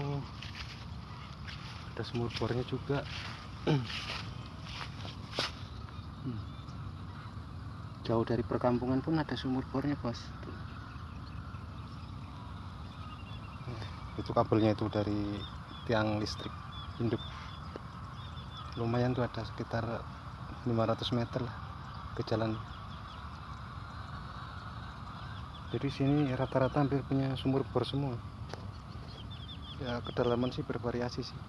oh ada sumur bornya juga. Hmm. jauh dari perkampungan pun ada sumur bornya bos. Itu kabelnya itu dari tiang listrik induk. Lumayan tuh ada sekitar 500 meter lah ke jalan. Jadi sini rata-rata hampir punya sumur bor semua ya kedalaman sih bervariasi sih.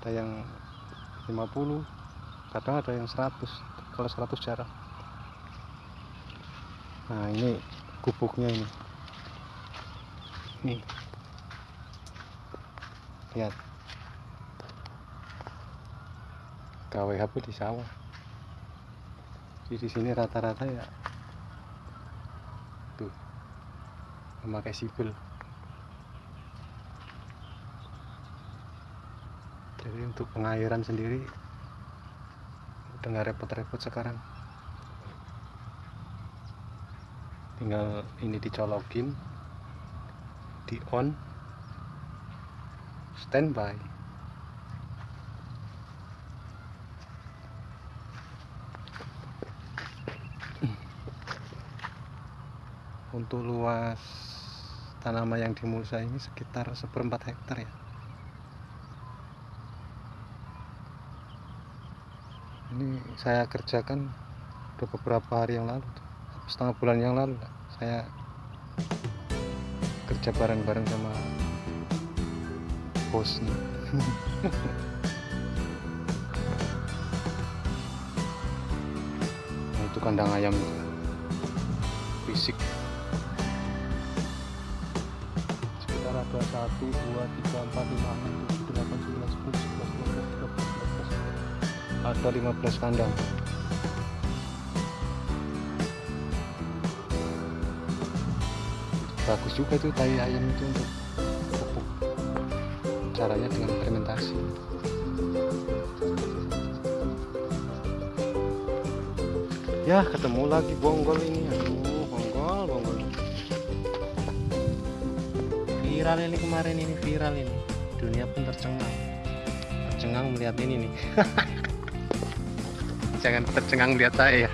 Ada yang 50 kadang ada yang 100 kalau 100 jarang. Nah ini gubuknya ini. Nih. Lihat. KWHP di sawah. Di sini rata-rata ya tuh memakai sipil. Jadi untuk pengairan sendiri udah nggak repot-repot sekarang. Tinggal ini dicolokin di on standby. Untuk luas tanaman yang di Musa ini sekitar seperempat hektar ya. Ini saya kerjakan udah beberapa hari yang lalu setengah bulan yang lalu saya kerja bareng-bareng sama bosnya. Nah, itu kandang ayam fisik ada 1, 2, 3, 4, 5, 6, 7, 8, 9, 10, 11, 12, 13, 14, 15 ada 15 kandang. Bagus juga tuh tai ayam itu untuk pupuk. Caranya dengan fermentasi. Ya ketemu lagi bonggol ini viral ini kemarin ini viral ini. Dunia pun tercengang. Tercengang melihat ini nih. Jangan tercengang melihat saya. Ya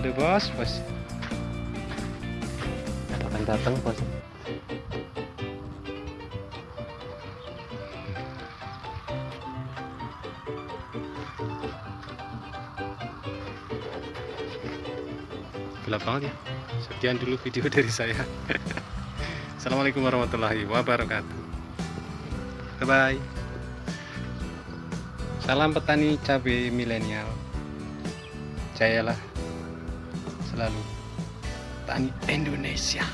aduh bos bos. Akan datang bos. Gelap banget ya. Sekian dulu video dari saya Assalamualaikum warahmatullahi wabarakatuh. Bye bye salam petani cabai milenial. Jayalah selalu petani Indonesia.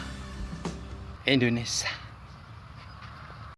Indonesia